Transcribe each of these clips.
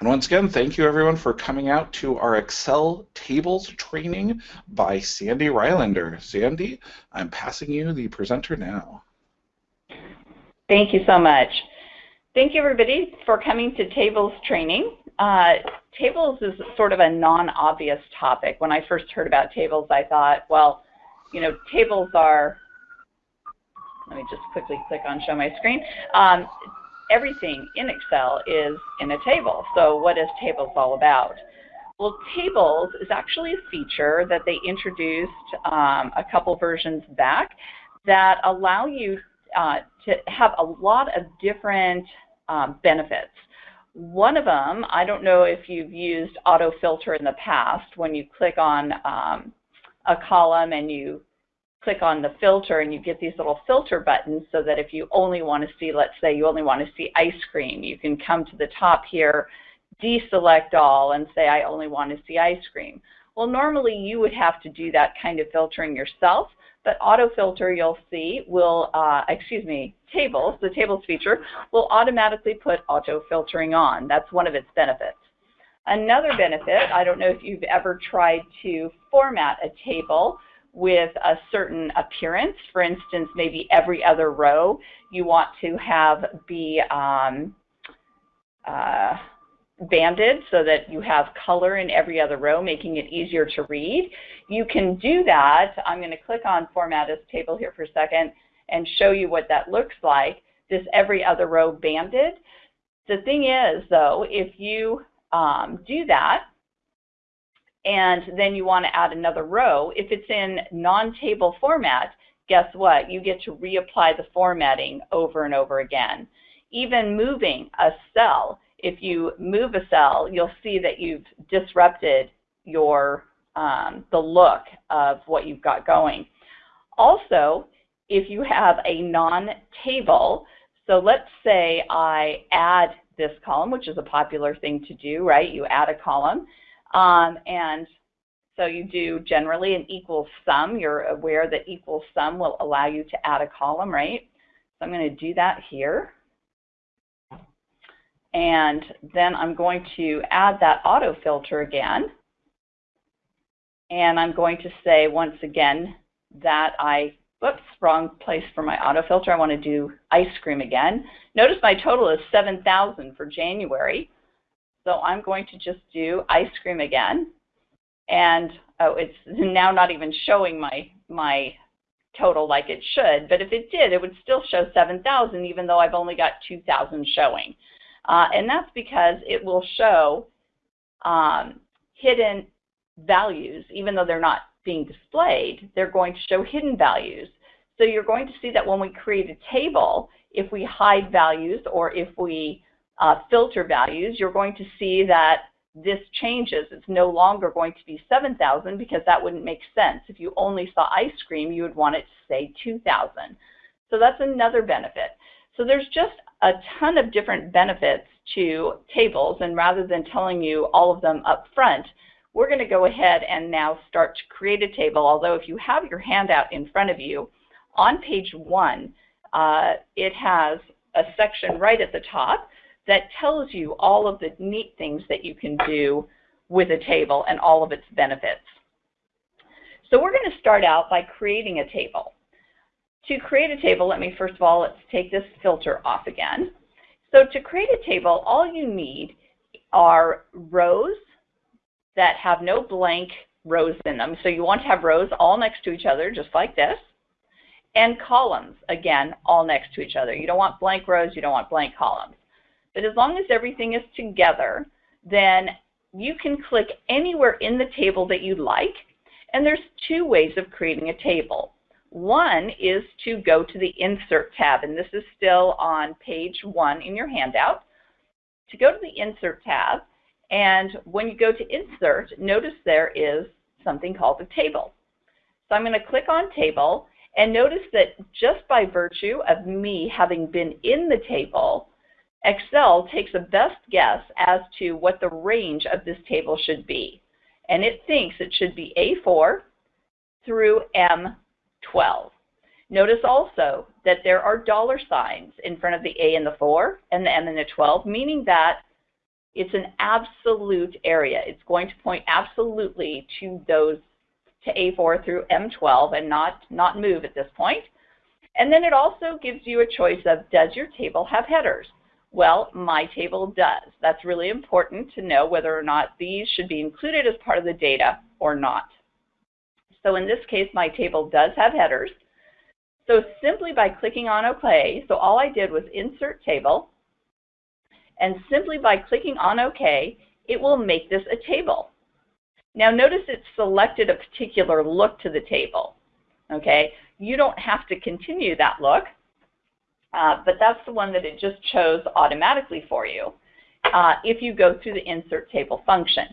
And once again, thank you everyone for coming out to our Excel tables training by Sandy Rylander. Sandy, I'm passing you the presenter now. Thank you so much. Thank you everybody for coming to tables training. Uh, tables is sort of a non-obvious topic. When I first heard about tables, I thought, well, you know, tables are, let me just quickly click on show my screen. Um, everything in Excel is in a table. So what is tables all about? Well, tables is actually a feature that they introduced um, a couple versions back that allow you uh, to have a lot of different um, benefits. One of them, I don't know if you've used autofilter in the past, when you click on um, a column and you click on the filter and you get these little filter buttons so that if you only want to see, let's say you only want to see ice cream, you can come to the top here, deselect all and say I only want to see ice cream. Well, normally you would have to do that kind of filtering yourself, but autofilter you'll see will, uh, excuse me, tables, the tables feature, will automatically put auto filtering on. That's one of its benefits. Another benefit, I don't know if you've ever tried to format a table with a certain appearance. For instance, maybe every other row you want to have be um, uh, banded so that you have color in every other row, making it easier to read. You can do that. I'm going to click on Format as Table here for a second and show you what that looks like, this every other row banded. The thing is, though, if you um, do that, and then you want to add another row, if it's in non-table format, guess what? You get to reapply the formatting over and over again. Even moving a cell, if you move a cell, you'll see that you've disrupted your um, the look of what you've got going. Also, if you have a non-table, so let's say I add this column, which is a popular thing to do, right? You add a column. Um, and so you do generally an equal sum. You're aware that equal sum will allow you to add a column, right? So I'm going to do that here. And then I'm going to add that auto filter again. And I'm going to say once again that I, whoops, wrong place for my auto filter. I want to do ice cream again. Notice my total is 7,000 for January. So I'm going to just do ice cream again. And oh, it's now not even showing my, my total like it should. But if it did, it would still show 7,000 even though I've only got 2,000 showing. Uh, and that's because it will show um, hidden values, even though they're not being displayed, they're going to show hidden values. So you're going to see that when we create a table, if we hide values or if we uh, filter values, you're going to see that this changes. It's no longer going to be 7,000 because that wouldn't make sense. If you only saw ice cream, you would want it to say 2,000. So that's another benefit. So there's just a ton of different benefits to tables, and rather than telling you all of them up front, we're going to go ahead and now start to create a table, although if you have your handout in front of you, on page one, uh, it has a section right at the top that tells you all of the neat things that you can do with a table and all of its benefits. So we're going to start out by creating a table. To create a table, let me first of all, let's take this filter off again. So to create a table, all you need are rows that have no blank rows in them. So you want to have rows all next to each other, just like this, and columns, again, all next to each other. You don't want blank rows, you don't want blank columns. But as long as everything is together, then you can click anywhere in the table that you'd like. And there's two ways of creating a table. One is to go to the Insert tab, and this is still on page one in your handout. To go to the Insert tab, and when you go to Insert, notice there is something called a table. So I'm going to click on Table, and notice that just by virtue of me having been in the table, Excel takes a best guess as to what the range of this table should be. And it thinks it should be A4 through M12. Notice also that there are dollar signs in front of the A and the 4 and the M and the 12, meaning that It's an absolute area. It's going to point absolutely to those to A4 through M12 and not, not move at this point. And then it also gives you a choice of, does your table have headers? Well, my table does. That's really important to know whether or not these should be included as part of the data or not. So in this case, my table does have headers. So simply by clicking on OK, so all I did was insert table, and simply by clicking on OK, it will make this a table. Now notice it selected a particular look to the table. Okay, you don't have to continue that look, uh, but that's the one that it just chose automatically for you uh, if you go through the insert table function.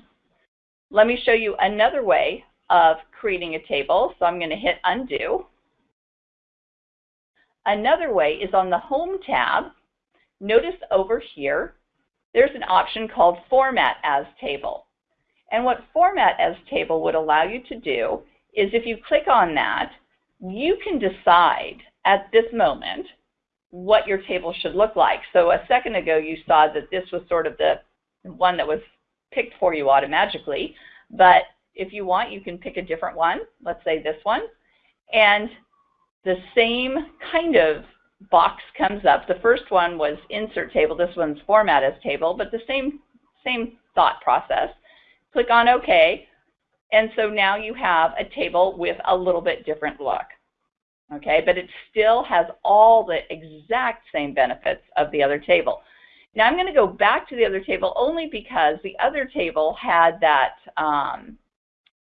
Let me show you another way of creating a table. So I'm going to hit undo. Another way is on the Home tab. Notice over here, there's an option called Format as Table. And what Format as Table would allow you to do is if you click on that, you can decide at this moment what your table should look like. So a second ago you saw that this was sort of the one that was picked for you automatically, but if you want you can pick a different one, let's say this one, and the same kind of box comes up. The first one was insert table, this one's format as table, but the same, same thought process. Click on OK, and so now you have a table with a little bit different look. Okay, but it still has all the exact same benefits of the other table. Now I'm going to go back to the other table only because the other table had that, um,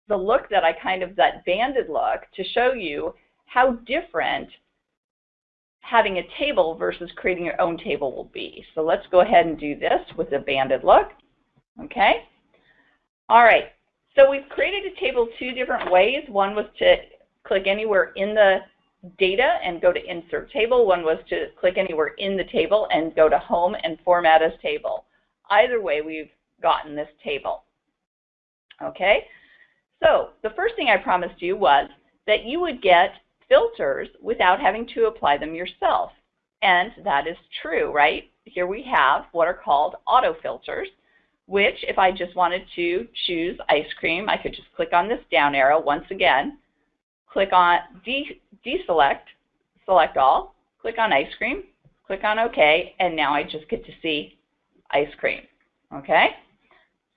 the look that I kind of, that banded look to show you how different having a table versus creating your own table will be. So let's go ahead and do this with a banded look. Okay. All right. So we've created a table two different ways. One was to click anywhere in the data and go to insert table. One was to click anywhere in the table and go to home and format as table. Either way, we've gotten this table. Okay. So the first thing I promised you was that you would get filters without having to apply them yourself. And that is true, right? Here we have what are called auto filters, which if I just wanted to choose ice cream, I could just click on this down arrow once again, click on de deselect, select all, click on ice cream, click on OK, and now I just get to see ice cream. Okay?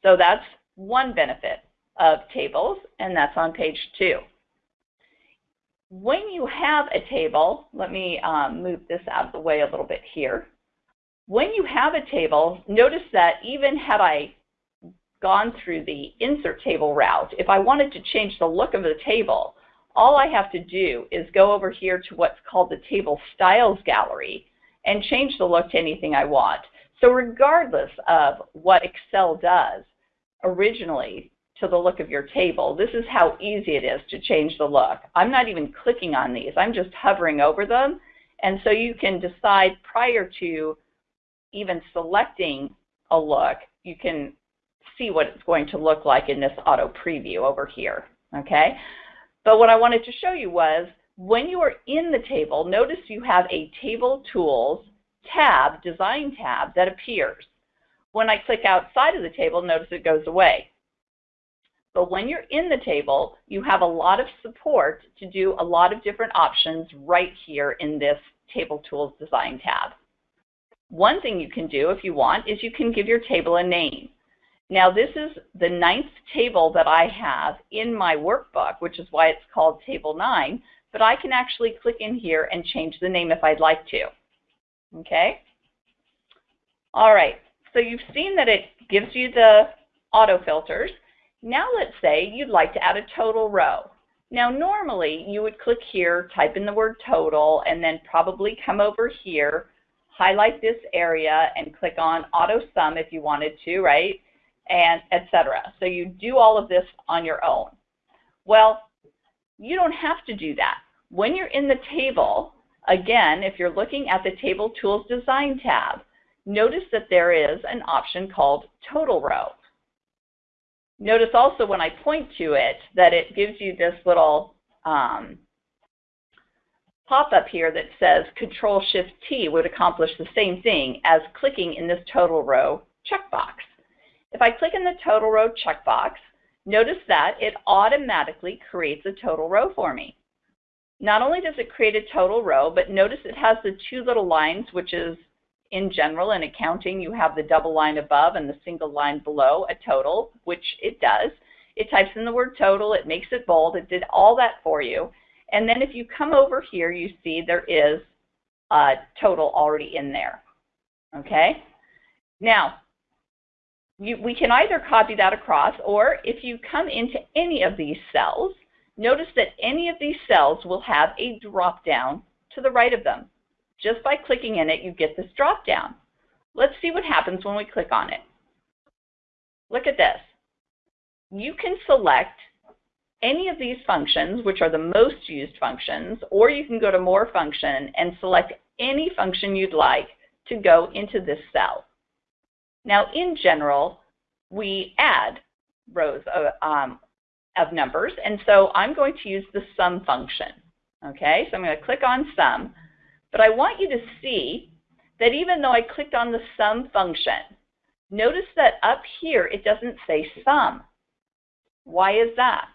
So that's one benefit of tables, and that's on page two when you have a table, let me um, move this out of the way a little bit here. When you have a table, notice that even had I gone through the insert table route, if I wanted to change the look of the table, all I have to do is go over here to what's called the Table Styles Gallery and change the look to anything I want. So regardless of what Excel does originally, to the look of your table. This is how easy it is to change the look. I'm not even clicking on these. I'm just hovering over them. And so you can decide prior to even selecting a look, you can see what it's going to look like in this auto preview over here, okay? But what I wanted to show you was when you are in the table, notice you have a Table Tools tab, Design tab, that appears. When I click outside of the table, notice it goes away. But when you're in the table, you have a lot of support to do a lot of different options right here in this Table Tools Design tab. One thing you can do if you want is you can give your table a name. Now this is the ninth table that I have in my workbook, which is why it's called Table 9, but I can actually click in here and change the name if I'd like to. Okay? All right, so you've seen that it gives you the auto filters. Now let's say you'd like to add a total row. Now normally you would click here, type in the word total, and then probably come over here, highlight this area, and click on auto sum if you wanted to, right? And etc. So you do all of this on your own. Well, you don't have to do that. When you're in the table, again, if you're looking at the Table Tools Design tab, notice that there is an option called Total Row. Notice also when I point to it that it gives you this little um, pop-up here that says Control Shift T would accomplish the same thing as clicking in this total row checkbox. If I click in the total row checkbox, notice that it automatically creates a total row for me. Not only does it create a total row, but notice it has the two little lines, which is in general in accounting, you have the double line above and the single line below a total, which it does. It types in the word total, it makes it bold, it did all that for you. And then if you come over here, you see there is a total already in there. Okay? Now, you, we can either copy that across, or if you come into any of these cells, notice that any of these cells will have a drop down to the right of them. Just by clicking in it, you get this drop down. Let's see what happens when we click on it. Look at this. You can select any of these functions, which are the most used functions, or you can go to More Function and select any function you'd like to go into this cell. Now, in general, we add rows of, um, of numbers, and so I'm going to use the sum function. Okay, so I'm going to click on sum, but I want you to see that even though I clicked on the sum function, notice that up here it doesn't say sum. Why is that?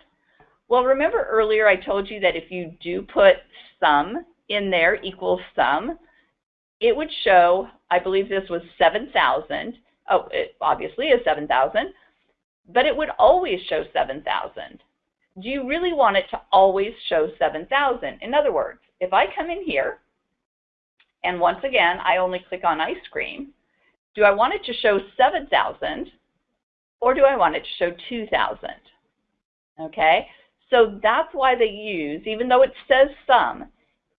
Well, remember earlier I told you that if you do put sum in there equals sum, it would show, I believe this was 7,000. Oh, it obviously is 7,000, but it would always show 7,000. Do you really want it to always show 7,000? In other words, if I come in here, and once again, I only click on ice cream, do I want it to show 7,000 or do I want it to show 2,000? Okay, so that's why they use, even though it says sum,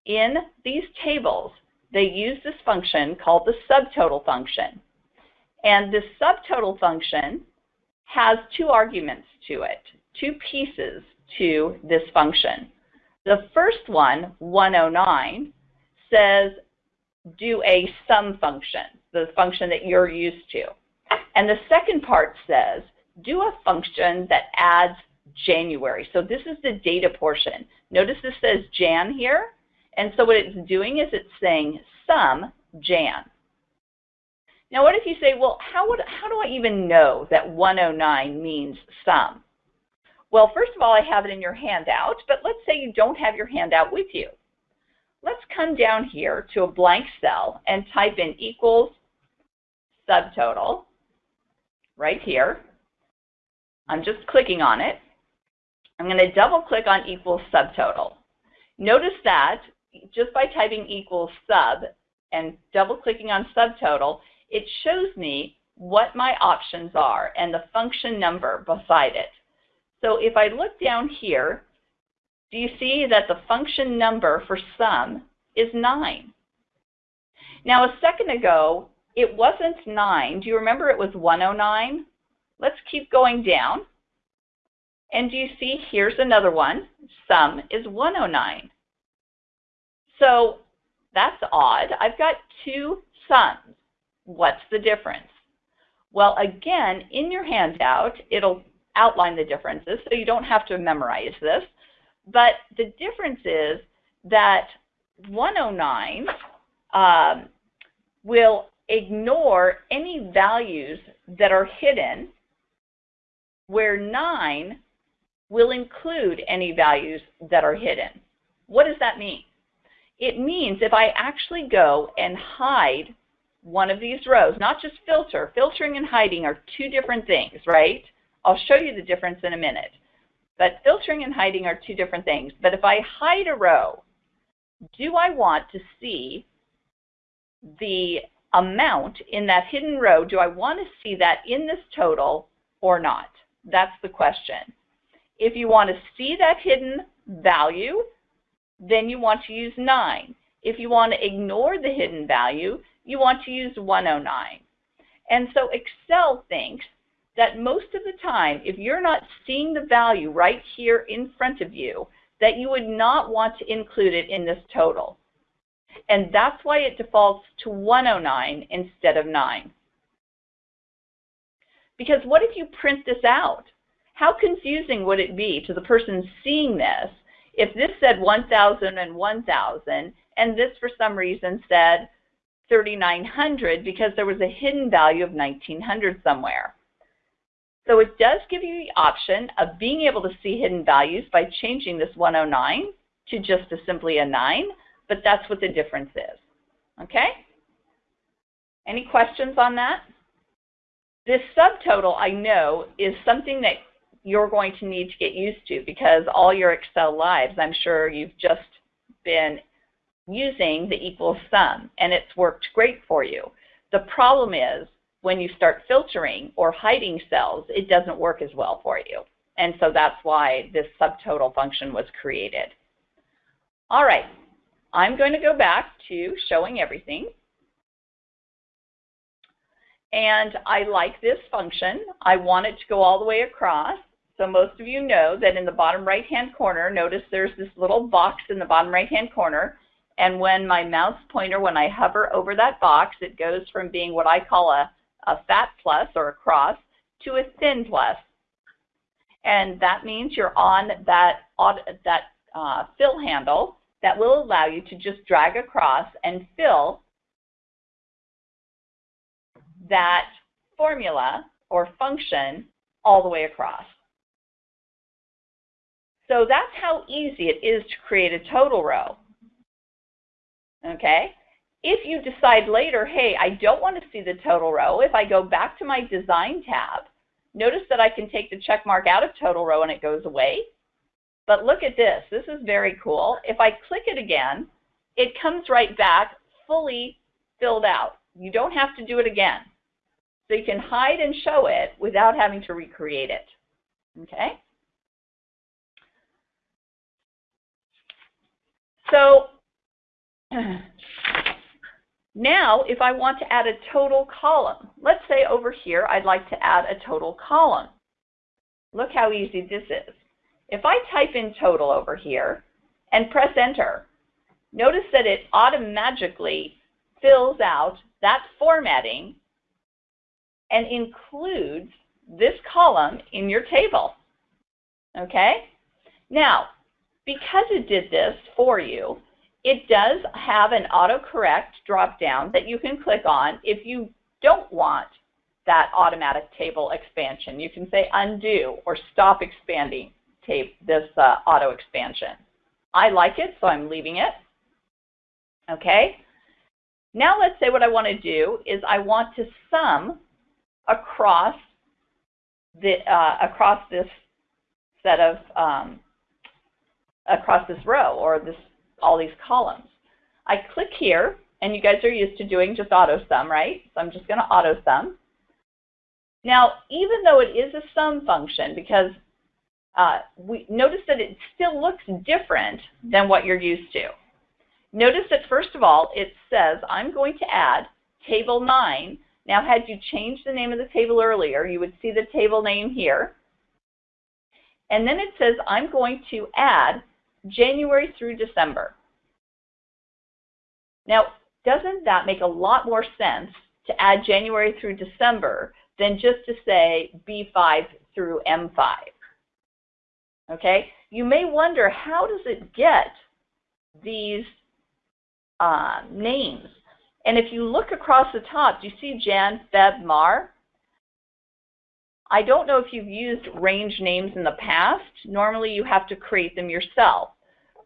in these tables, they use this function called the subtotal function. And this subtotal function has two arguments to it, two pieces to this function. The first one, 109, says do a sum function, the function that you're used to. And the second part says do a function that adds January. So this is the data portion. Notice this says Jan here. And so what it's doing is it's saying sum Jan. Now what if you say, well, how, would, how do I even know that 109 means sum? Well, first of all, I have it in your handout, but let's say you don't have your handout with you. Let's come down here to a blank cell and type in equals subtotal right here. I'm just clicking on it. I'm going to double click on equals subtotal. Notice that just by typing equals sub and double clicking on subtotal, it shows me what my options are and the function number beside it. So if I look down here, do you see that the function number for sum is 9? Now a second ago, it wasn't 9. Do you remember it was 109? Let's keep going down. And do you see, here's another one. Sum is 109. So that's odd. I've got two sums. What's the difference? Well, again, in your handout, it'll outline the differences, so you don't have to memorize this. But the difference is that 109 um, will ignore any values that are hidden, where 9 will include any values that are hidden. What does that mean? It means if I actually go and hide one of these rows, not just filter, filtering and hiding are two different things, right? I'll show you the difference in a minute. But filtering and hiding are two different things. But if I hide a row, do I want to see the amount in that hidden row? Do I want to see that in this total or not? That's the question. If you want to see that hidden value, then you want to use 9. If you want to ignore the hidden value, you want to use 109. And so Excel thinks that most of the time, if you're not seeing the value right here in front of you, that you would not want to include it in this total. And that's why it defaults to 109 instead of 9. Because what if you print this out? How confusing would it be to the person seeing this if this said 1,000 and 1,000 and this for some reason said 3,900 because there was a hidden value of 1,900 somewhere? So it does give you the option of being able to see hidden values by changing this 109 to just a simply a 9, but that's what the difference is. Okay? Any questions on that? This subtotal, I know, is something that you're going to need to get used to because all your Excel lives, I'm sure you've just been using the equal sum, and it's worked great for you. The problem is when you start filtering or hiding cells, it doesn't work as well for you. And so that's why this subtotal function was created. All right, I'm going to go back to showing everything. And I like this function. I want it to go all the way across. So most of you know that in the bottom right-hand corner, notice there's this little box in the bottom right-hand corner. And when my mouse pointer, when I hover over that box, it goes from being what I call a, a fat plus or a cross to a thin plus. And that means you're on that, that uh, fill handle that will allow you to just drag across and fill that formula or function all the way across. So that's how easy it is to create a total row. Okay? If you decide later, hey, I don't want to see the total row, if I go back to my design tab, notice that I can take the check mark out of total row and it goes away. But look at this. This is very cool. If I click it again, it comes right back fully filled out. You don't have to do it again. So you can hide and show it without having to recreate it. Okay? So now if I want to add a total column, let's say over here I'd like to add a total column. Look how easy this is. If I type in total over here and press enter, notice that it automatically fills out that formatting and includes this column in your table. Okay? Now, because it did this for you, it does have an autocorrect drop-down that you can click on if you don't want that automatic table expansion. You can say undo or stop expanding this uh, auto expansion. I like it, so I'm leaving it. Okay. Now let's say what I want to do is I want to sum across the uh, across this set of um, across this row or this all these columns. I click here, and you guys are used to doing just auto sum, right? So I'm just going to auto sum. Now, even though it is a sum function, because uh, we notice that it still looks different than what you're used to. Notice that first of all, it says I'm going to add table 9. Now, had you changed the name of the table earlier, you would see the table name here. And then it says I'm going to add January through December. Now, doesn't that make a lot more sense to add January through December than just to say B5 through M5? Okay, you may wonder how does it get these uh, names? And if you look across the top, do you see Jan, Feb, Mar? I don't know if you've used range names in the past. Normally you have to create them yourself.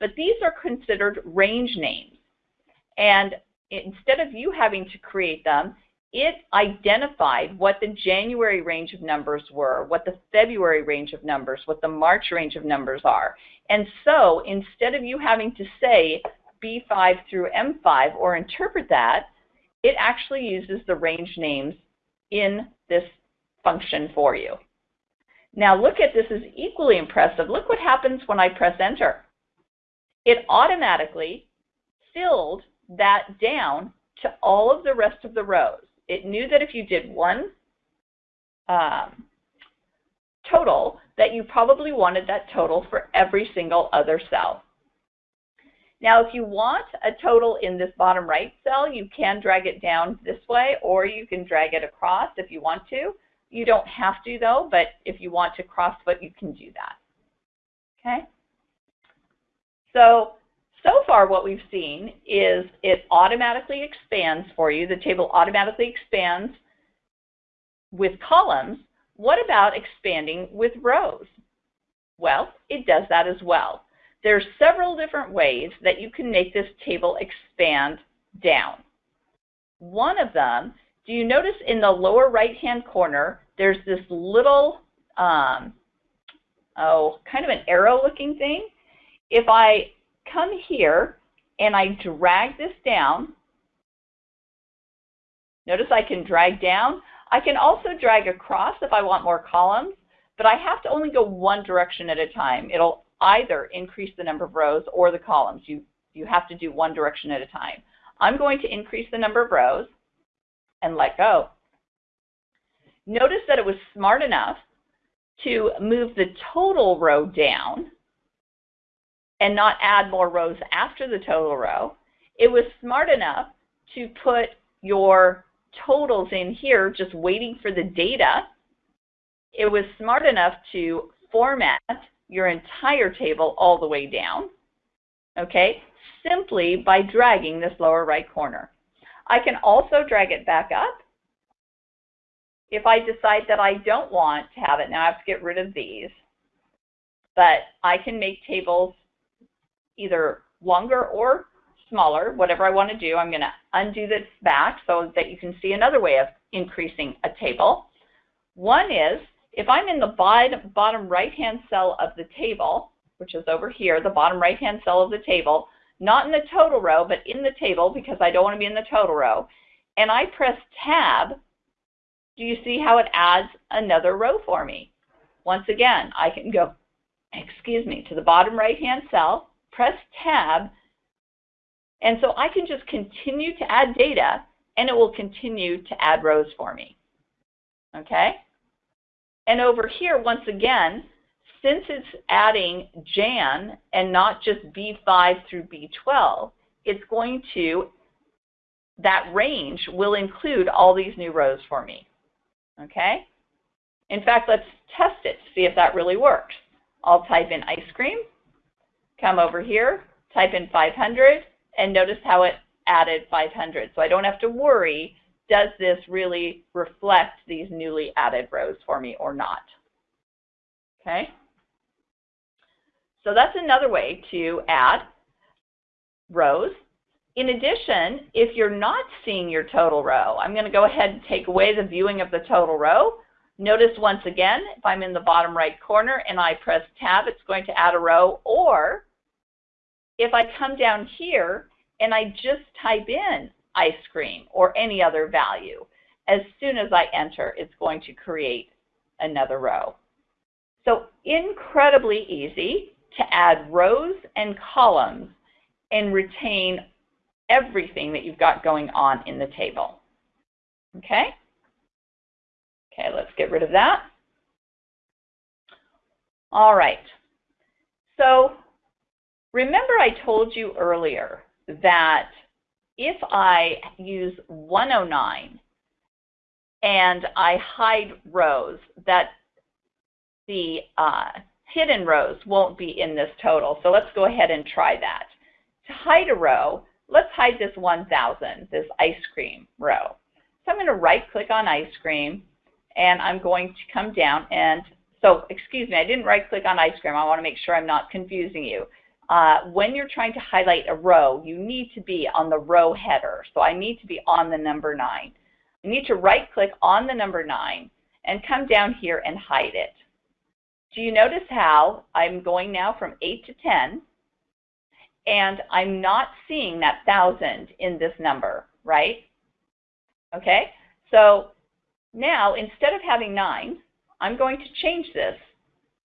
But these are considered range names. And instead of you having to create them, it identified what the January range of numbers were, what the February range of numbers, what the March range of numbers are. And so instead of you having to say B5 through M5 or interpret that, it actually uses the range names in this function for you. Now look at this is equally impressive. Look what happens when I press enter. It automatically filled that down to all of the rest of the rows. It knew that if you did one um, total, that you probably wanted that total for every single other cell. Now, if you want a total in this bottom right cell, you can drag it down this way, or you can drag it across if you want to. You don't have to though, but if you want to cross crossfoot, you can do that. Okay? So, so far what we've seen is it automatically expands for you. The table automatically expands with columns, What about expanding with rows? Well, it does that as well. There are several different ways that you can make this table expand down. One of them, do you notice in the lower right-hand corner, there's this little, um, oh, kind of an arrow-looking thing? If I come here and I drag this down, notice I can drag down. I can also drag across if I want more columns, but I have to only go one direction at a time. It'll either increase the number of rows or the columns. You, you have to do one direction at a time. I'm going to increase the number of rows and let go. Notice that it was smart enough to move the total row down and not add more rows after the total row. It was smart enough to put your totals in here just waiting for the data. It was smart enough to format your entire table all the way down, okay, simply by dragging this lower right corner. I can also drag it back up if I decide that I don't want to have it. Now I have to get rid of these, but I can make tables either longer or smaller, whatever I want to do. I'm going to undo this back so that you can see another way of increasing a table. One is if I'm in the bottom, right-hand cell of the table, which is over here, the bottom right-hand cell of the table, not in the total row, but in the table because I don't want to be in the total row, and I press tab, do you see how it adds another row for me? Once again, I can go, excuse me, to the bottom right-hand cell, press tab, and so I can just continue to add data, and it will continue to add rows for me. Okay? And over here, once again, since it's adding Jan and not just B5 through B12, it's going to, that range will include all these new rows for me. Okay? In fact, let's test it to see if that really works. I'll type in ice cream, come over here, type in 500, and notice how it added 500. So I don't have to worry does this really reflect these newly added rows for me or not? Okay. So that's another way to add rows. In addition, if you're not seeing your total row, I'm going to go ahead and take away the viewing of the total row. Notice once again, if I'm in the bottom right corner and I press tab, it's going to add a row. Or if I come down here and I just type in ice cream or any other value. As soon as I enter, it's going to create another row. So incredibly easy to add rows and columns and retain everything that you've got going on in the table. Okay? Okay, let's get rid of that. All right. So remember I told you earlier that if I use 109 and I hide rows, that the uh, hidden rows won't be in this total. So let's go ahead and try that. To hide a row, let's hide this 1000, this ice cream row. So I'm going to right click on ice cream and I'm going to come down and so excuse me, I didn't right click on ice cream. I want to make sure I'm not confusing you uh, when you're trying to highlight a row, you need to be on the row header. So I need to be on the number 9. You need to right click on the number 9 and come down here and hide it. Do you notice how I'm going now from 8 to 10 and I'm not seeing that 1,000 in this number, right? Okay, so now instead of having 9, I'm going to change this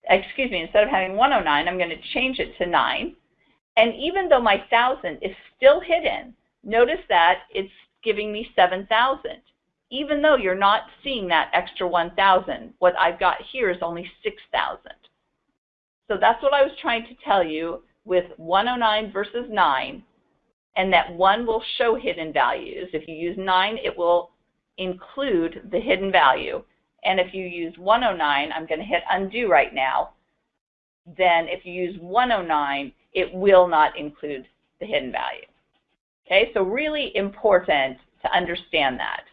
excuse me, instead of having 109, I'm going to change it to 9. And even though my 1,000 is still hidden, notice that it's giving me 7,000. Even though you're not seeing that extra 1,000, what I've got here is only 6,000. So that's what I was trying to tell you with 109 versus 9, and that 1 will show hidden values. If you use 9, it will include the hidden value. And if you use 109, I'm going to hit undo right now, then if you use 109, it will not include the hidden value. Okay, so really important to understand that.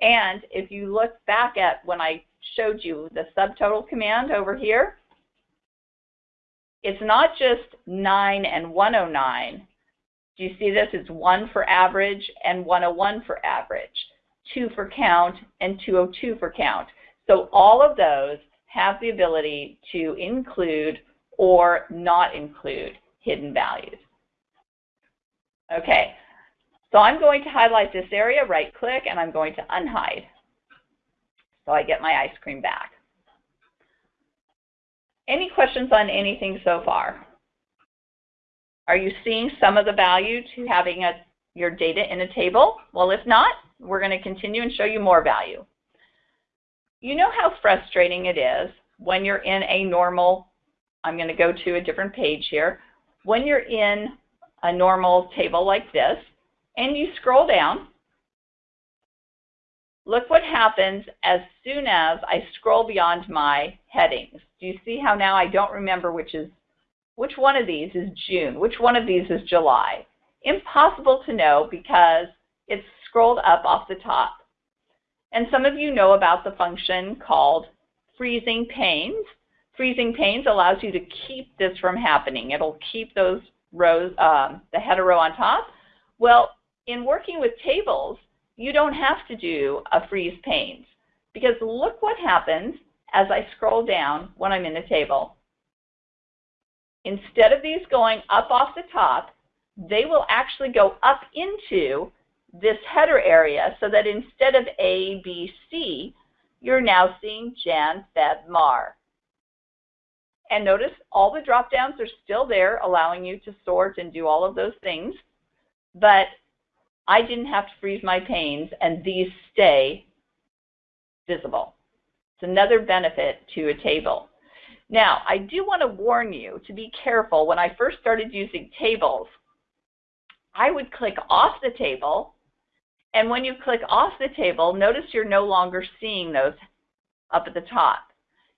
And if you look back at when I showed you the subtotal command over here, it's not just 9 and 109. Do you see this? It's 1 for average and 101 for average, 2 for count and 202 for count. So all of those have the ability to include or not include hidden values. Okay, so I'm going to highlight this area, right click, and I'm going to unhide. So I get my ice cream back. Any questions on anything so far? Are you seeing some of the value to having a, your data in a table? Well, if not, we're going to continue and show you more value. You know how frustrating it is when you're in a normal, I'm going to go to a different page here, when you're in a normal table like this, and you scroll down, look what happens as soon as I scroll beyond my headings. Do you see how now I don't remember which is which one of these is June, which one of these is July? Impossible to know because it's scrolled up off the top. And some of you know about the function called freezing panes. Freezing panes allows you to keep this from happening. It'll keep those rows, um, the header row on top. Well, in working with tables, you don't have to do a freeze panes because look what happens as I scroll down when I'm in a table. Instead of these going up off the top, they will actually go up into this header area so that instead of A, B, C, you're now seeing Jan, Feb, Mar. And notice all the drop downs are still there, allowing you to sort and do all of those things. But I didn't have to freeze my panes, and these stay visible. It's another benefit to a table. Now, I do want to warn you to be careful. When I first started using tables, I would click off the table, and when you click off the table, notice you're no longer seeing those up at the top.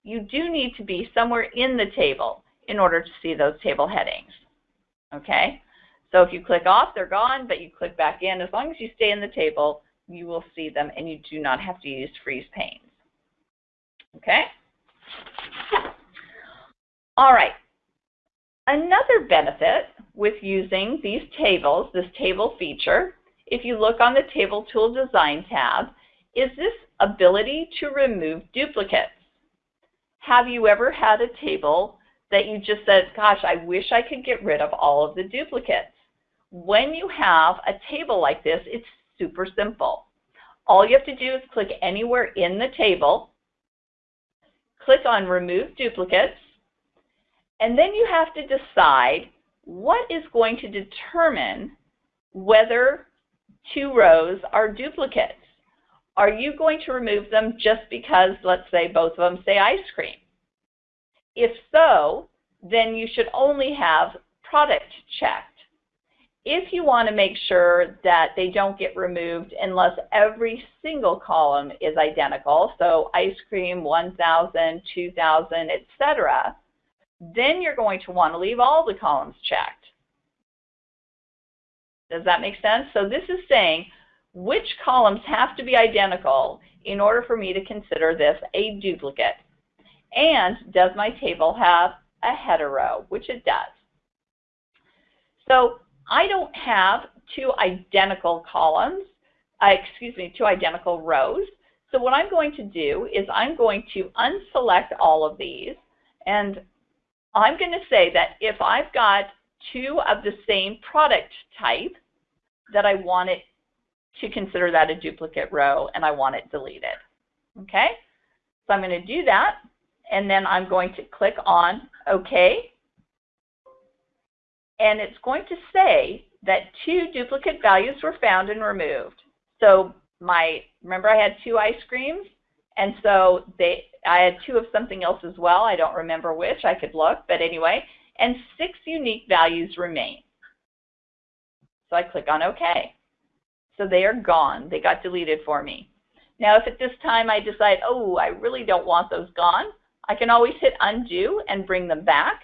You do need to be somewhere in the table in order to see those table headings. Okay? So if you click off, they're gone, but you click back in. As long as you stay in the table, you will see them, and you do not have to use freeze panes. Okay? All right. Another benefit with using these tables, this table feature, if you look on the Table Tool Design tab, is this ability to remove duplicates. Have you ever had a table that you just said, gosh, I wish I could get rid of all of the duplicates? When you have a table like this, it's super simple. All you have to do is click anywhere in the table, click on Remove Duplicates, and then you have to decide what is going to determine whether two rows are duplicates. Are you going to remove them just because, let's say, both of them say ice cream? If so, then you should only have product checked if you want to make sure that they don't get removed unless every single column is identical, so ice cream 1,000, 2,000, etc., then you're going to want to leave all the columns checked. Does that make sense? So this is saying which columns have to be identical in order for me to consider this a duplicate. And does my table have a header row, which it does. So I don't have two identical columns, uh, excuse me, two identical rows. So what I'm going to do is I'm going to unselect all of these and I'm going to say that if I've got two of the same product type, that I want it to consider that a duplicate row and I want it deleted. Okay? So I'm going to do that and then I'm going to click on OK and it's going to say that two duplicate values were found and removed. So my, remember I had two ice creams, and so they, I had two of something else as well. I don't remember which. I could look, but anyway, and six unique values remain. So I click on OK. So they are gone. They got deleted for me. Now, if at this time I decide, oh, I really don't want those gone, I can always hit undo and bring them back.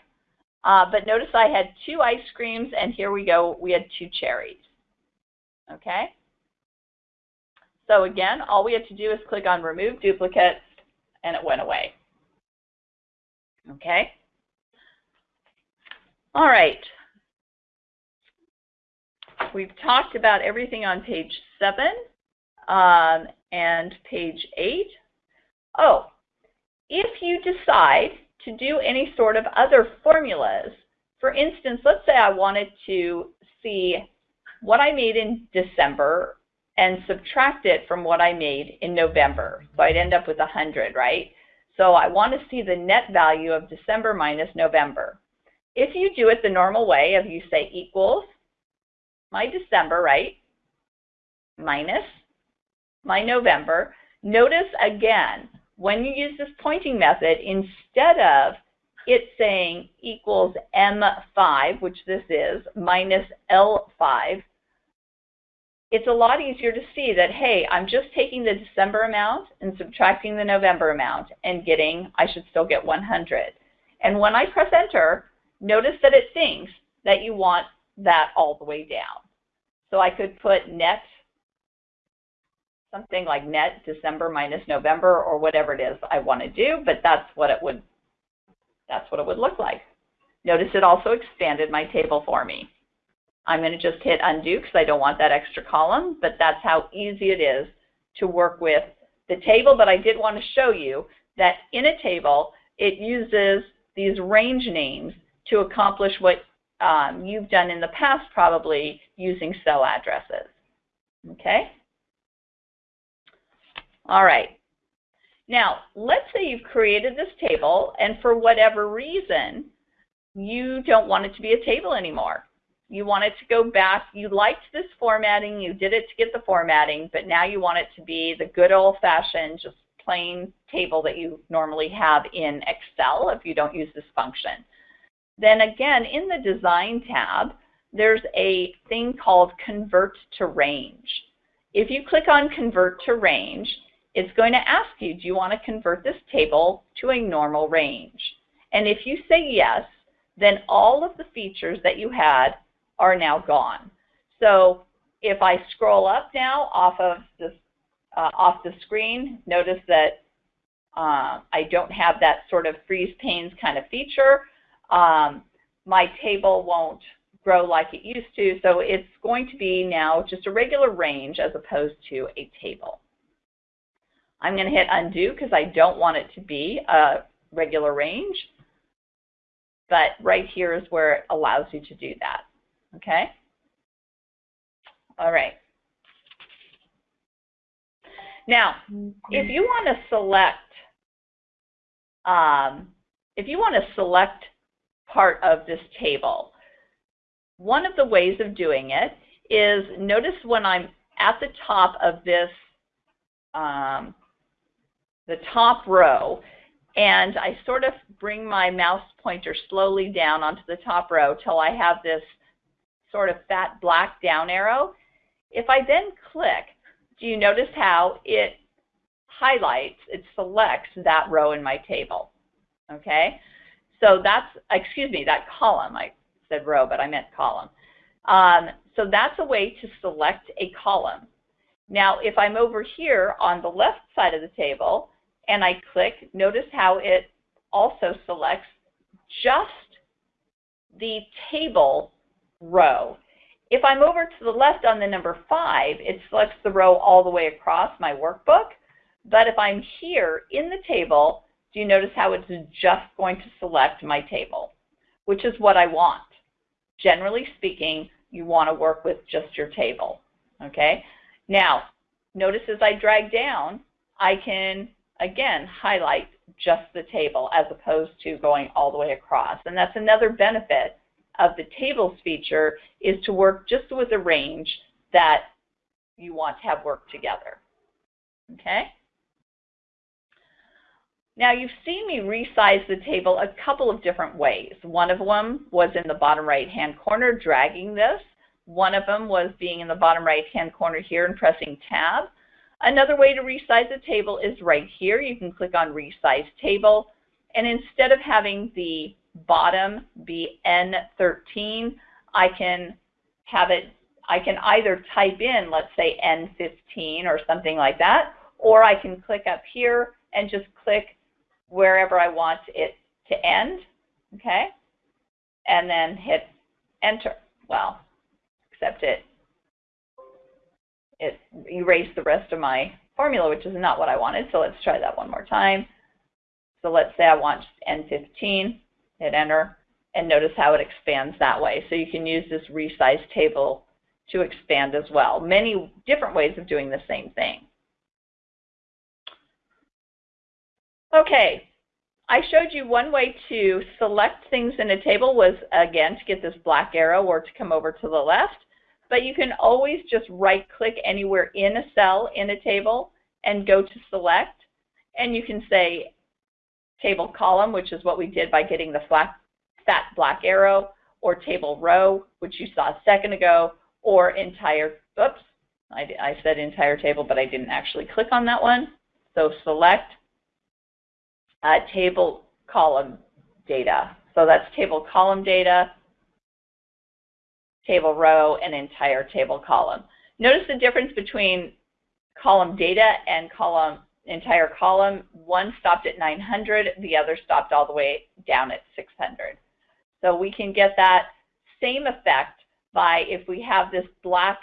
Uh, but notice I had two ice creams, and here we go, we had two cherries. Okay? So again, all we had to do is click on remove duplicates and it went away. Okay? All right. We've talked about everything on page 7 um, and page 8. Oh, if you decide to do any sort of other formulas, for instance, let's say I wanted to see what I made in December and subtract it from what I made in November. So I'd end up with 100, right? So I want to see the net value of December minus November. If you do it the normal way of you say equals my December, right, minus my November, notice again, when you use this pointing method, instead of it saying equals M5, which this is, minus L5, it's a lot easier to see that, hey, I'm just taking the December amount and subtracting the November amount and getting, I should still get 100. And when I press enter, notice that it thinks that you want that all the way down. So I could put net, something like net December minus November or whatever it is I want to do, but that's what it would, that's what it would look like. Notice it also expanded my table for me. I'm going to just hit undo because I don't want that extra column, but that's how easy it is to work with the table. But I did want to show you that in a table, it uses these range names to accomplish what um, you've done in the past probably using cell addresses. Okay? All right. Now, let's say you've created this table and for whatever reason, you don't want it to be a table anymore you want it to go back, you liked this formatting, you did it to get the formatting, but now you want it to be the good old-fashioned, just plain table that you normally have in Excel if you don't use this function. Then again, in the Design tab, there's a thing called Convert to Range. If you click on Convert to Range, it's going to ask you, do you want to convert this table to a normal range? And if you say yes, then all of the features that you had are now gone. So if I scroll up now off of this uh, off the screen, notice that uh, I don't have that sort of freeze panes kind of feature. Um, my table won't grow like it used to, so it's going to be now just a regular range as opposed to a table. I'm going to hit undo because I don't want it to be a regular range, but right here is where it allows you to do that. Okay? All right. Now, if you want to select, um, if you want to select part of this table, one of the ways of doing it is notice when I'm at the top of this, um, the top row, and I sort of bring my mouse pointer slowly down onto the top row till I have this sort of fat black down arrow. If I then click, do you notice how it highlights, it selects that row in my table? Okay, so that's, excuse me, that column. I said row, but I meant column. Um, so that's a way to select a column. Now, if I'm over here on the left side of the table and I click, notice how it also selects just the table row. If I'm over to the left on the number 5, it selects the row all the way across my workbook. But if I'm here in the table, do you notice how it's just going to select my table, which is what I want. Generally speaking, you want to work with just your table. Okay. Now, notice as I drag down, I can, again, highlight just the table as opposed to going all the way across. And that's another benefit of the tables feature is to work just with a range that you want to have work together. Okay? Now you've seen me resize the table a couple of different ways. One of them was in the bottom right hand corner dragging this. One of them was being in the bottom right hand corner here and pressing tab. Another way to resize the table is right here. You can click on resize table and instead of having the bottom be N13. I can have it, I can either type in, let's say N15 or something like that, or I can click up here and just click wherever I want it to end, okay? And then hit enter. Well, except it, it erased the rest of my formula, which is not what I wanted. So let's try that one more time. So let's say I want N15, hit enter, and notice how it expands that way. So you can use this resize table to expand as well. Many different ways of doing the same thing. Okay, I showed you one way to select things in a table was, again, to get this black arrow or to come over to the left. But you can always just right-click anywhere in a cell in a table and go to select. And you can say table column, which is what we did by getting the flat, fat black arrow, or table row, which you saw a second ago, or entire, oops, I, I said entire table, but I didn't actually click on that one. So select uh, table column data. So that's table column data, table row, and entire table column. Notice the difference between column data and column entire column. One stopped at 900, the other stopped all the way down at 600. So we can get that same effect by if we have this black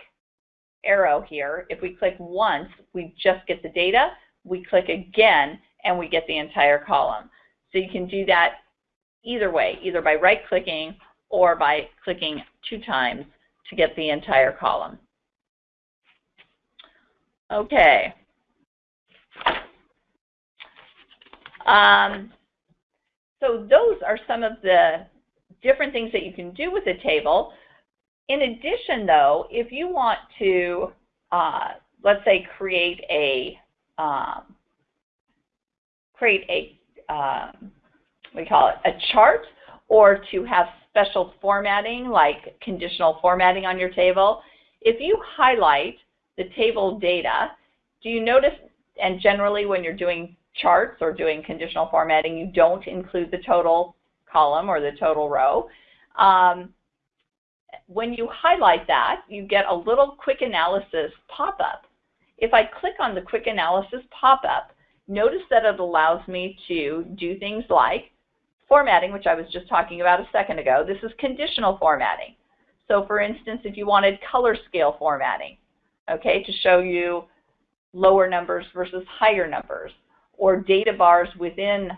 arrow here, if we click once, we just get the data. We click again, and we get the entire column. So you can do that either way, either by right-clicking or by clicking two times to get the entire column. Okay. Um, so those are some of the different things that you can do with a table. In addition, though, if you want to, uh, let's say, create a um, create a, um, we call it a chart, or to have special formatting like conditional formatting on your table, if you highlight the table data, do you notice, and generally when you're doing charts or doing conditional formatting, you don't include the total column or the total row. Um, when you highlight that, you get a little quick analysis pop-up. If I click on the quick analysis pop-up, notice that it allows me to do things like formatting, which I was just talking about a second ago. This is conditional formatting. So for instance, if you wanted color scale formatting, okay, to show you lower numbers versus higher numbers, or data bars within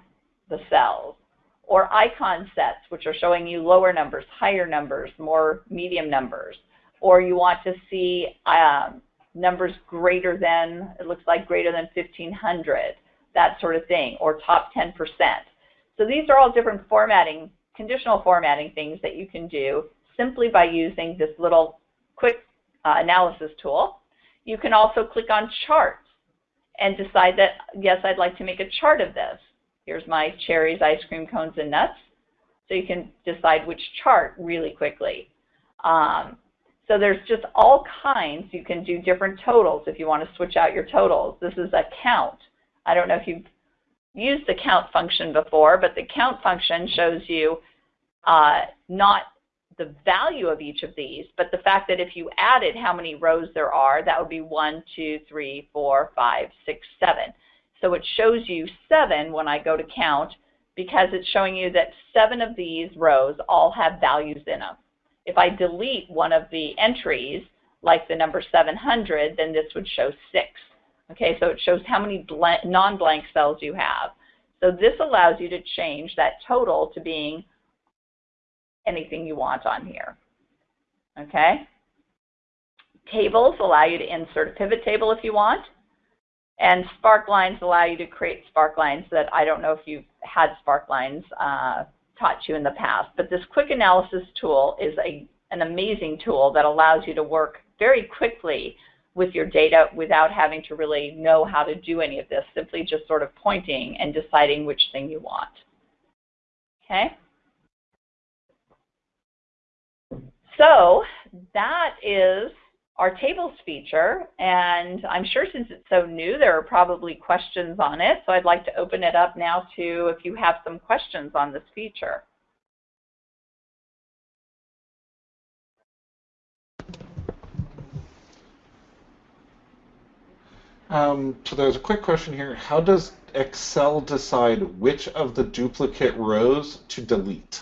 the cells, or icon sets, which are showing you lower numbers, higher numbers, more medium numbers, or you want to see um, numbers greater than, it looks like greater than 1,500, that sort of thing, or top 10%. So these are all different formatting, conditional formatting things that you can do simply by using this little quick uh, analysis tool. You can also click on charts and decide that, yes, I'd like to make a chart of this. Here's my cherries, ice cream cones, and nuts. So you can decide which chart really quickly. Um, so there's just all kinds. You can do different totals if you want to switch out your totals. This is a count. I don't know if you've used the count function before, but the count function shows you uh, not the value of each of these, but the fact that if you added how many rows there are, that would be one, two, three, four, five, six, seven. So it shows you seven when I go to count because it's showing you that seven of these rows all have values in them. If I delete one of the entries, like the number 700, then this would show 6. Okay, so it shows how many non-blank cells you have. So this allows you to change that total to being anything you want on here. Okay? Tables allow you to insert a pivot table if you want. And sparklines allow you to create sparklines that I don't know if you've had sparklines uh, taught you in the past. But this quick analysis tool is a, an amazing tool that allows you to work very quickly with your data without having to really know how to do any of this, simply just sort of pointing and deciding which thing you want. Okay? So that is our tables feature, and I'm sure since it's so new, there are probably questions on it, so I'd like to open it up now to if you have some questions on this feature. Um, so there's a quick question here. How does Excel decide which of the duplicate rows to delete?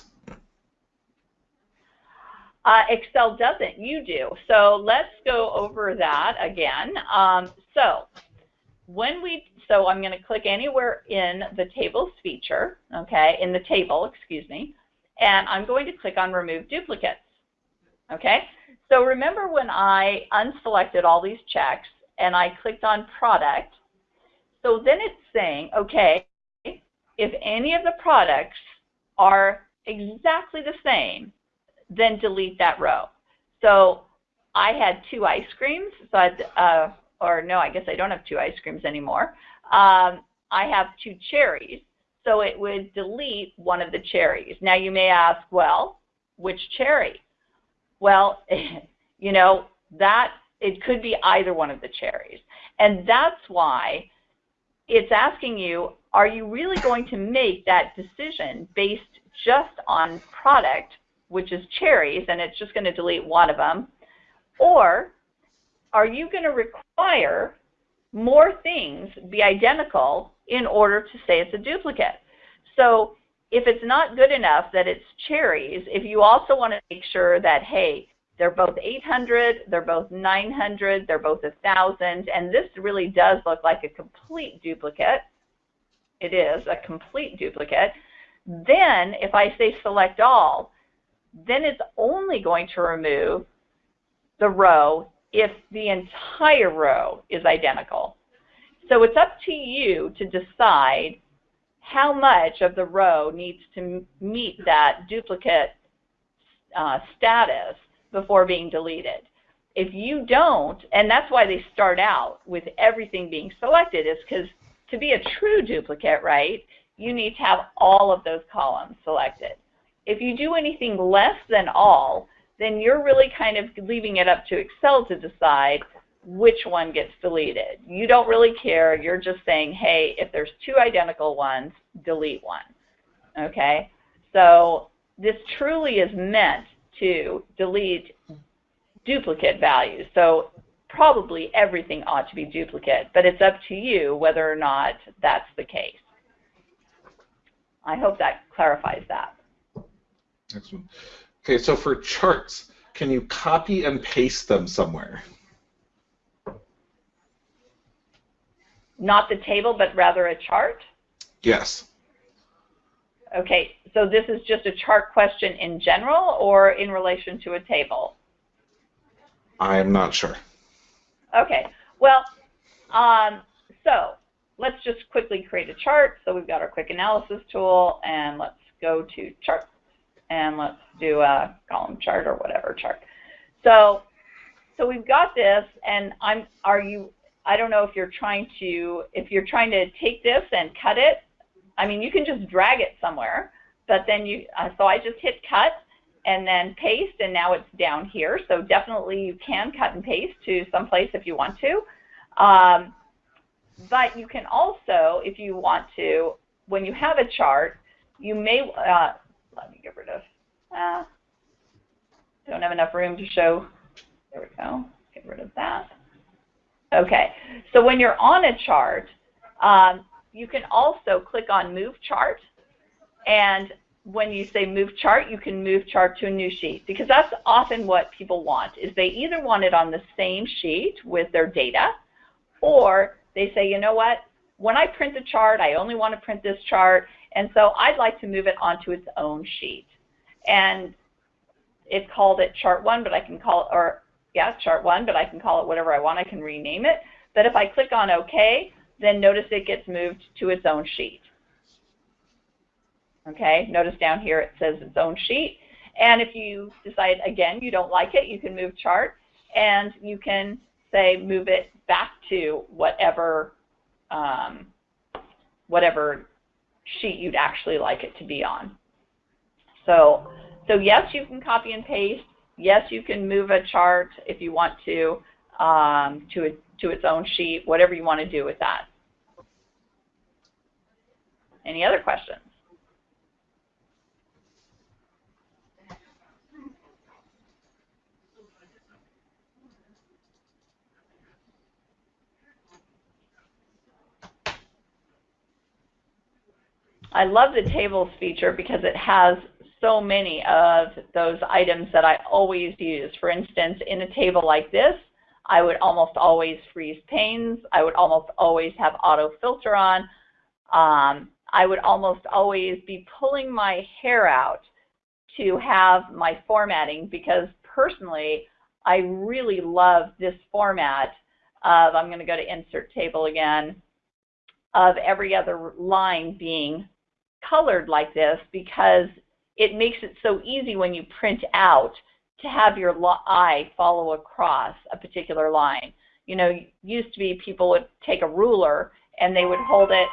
Uh, Excel doesn't, you do. So let's go over that again. Um, so when we, so I'm going to click anywhere in the tables feature, okay, in the table, excuse me, and I'm going to click on remove duplicates, okay? So remember when I unselected all these checks and I clicked on product, so then it's saying, okay, if any of the products are exactly the same, then delete that row. So I had two ice creams, so I'd, uh, or no, I guess I don't have two ice creams anymore. Um, I have two cherries, so it would delete one of the cherries. Now you may ask, well, which cherry? Well, you know, that it could be either one of the cherries. And that's why it's asking you, are you really going to make that decision based just on product, which is cherries, and it's just going to delete one of them? Or are you going to require more things be identical in order to say it's a duplicate? So if it's not good enough that it's cherries, if you also want to make sure that, hey, they're both 800, they're both 900, they're both 1,000, and this really does look like a complete duplicate. It is a complete duplicate. Then if I say select all, then it's only going to remove the row if the entire row is identical. So it's up to you to decide how much of the row needs to meet that duplicate uh, status before being deleted. If you don't, and that's why they start out with everything being selected, is because to be a true duplicate, right, you need to have all of those columns selected. If you do anything less than all, then you're really kind of leaving it up to Excel to decide which one gets deleted. You don't really care. You're just saying, hey, if there's two identical ones, delete one. Okay? So this truly is meant to delete duplicate values. So probably everything ought to be duplicate, but it's up to you whether or not that's the case. I hope that clarifies that. Excellent. Okay, so for charts, can you copy and paste them somewhere? Not the table, but rather a chart? Yes. Okay, so this is just a chart question in general or in relation to a table? I'm not sure. Okay, well, um, so let's just quickly create a chart. So we've got our quick analysis tool, and let's go to charts, and let's do a column chart or whatever chart. So, so we've got this, and I'm. Are you? I don't know if you're trying to if you're trying to take this and cut it I mean, you can just drag it somewhere, but then you, uh, so I just hit cut and then paste, and now it's down here. So definitely you can cut and paste to someplace if you want to. Um, but you can also, if you want to, when you have a chart, you may, uh, let me get rid of, uh, don't have enough room to show, there we go, get rid of that. Okay, so when you're on a chart, um, you can also click on Move Chart, and when you say Move Chart, you can move chart to a new sheet because that's often what people want is they either want it on the same sheet with their data, or they say, you know what, when I print the chart, I only want to print this chart, and so I'd like to move it onto its own sheet. And it called it chart one, but I can call it, or yeah, chart one, but I can call it whatever I want. I can rename it. But if I click on OK, then notice it gets moved to its own sheet. Okay, notice down here it says its own sheet. And if you decide, again, you don't like it, you can move chart, and you can say move it back to whatever, um, whatever sheet you'd actually like it to be on. So, so yes, you can copy and paste. Yes, you can move a chart if you want to um, to a to its own sheet, whatever you want to do with that. Any other questions? I love the tables feature because it has so many of those items that I always use. For instance, in a table like this, I would almost always freeze panes. I would almost always have auto filter on. Um, I would almost always be pulling my hair out to have my formatting because personally, I really love this format of, I'm going to go to insert table again, of every other line being colored like this because it makes it so easy when you print out to have your eye follow across a particular line. You know, used to be people would take a ruler and they would hold it,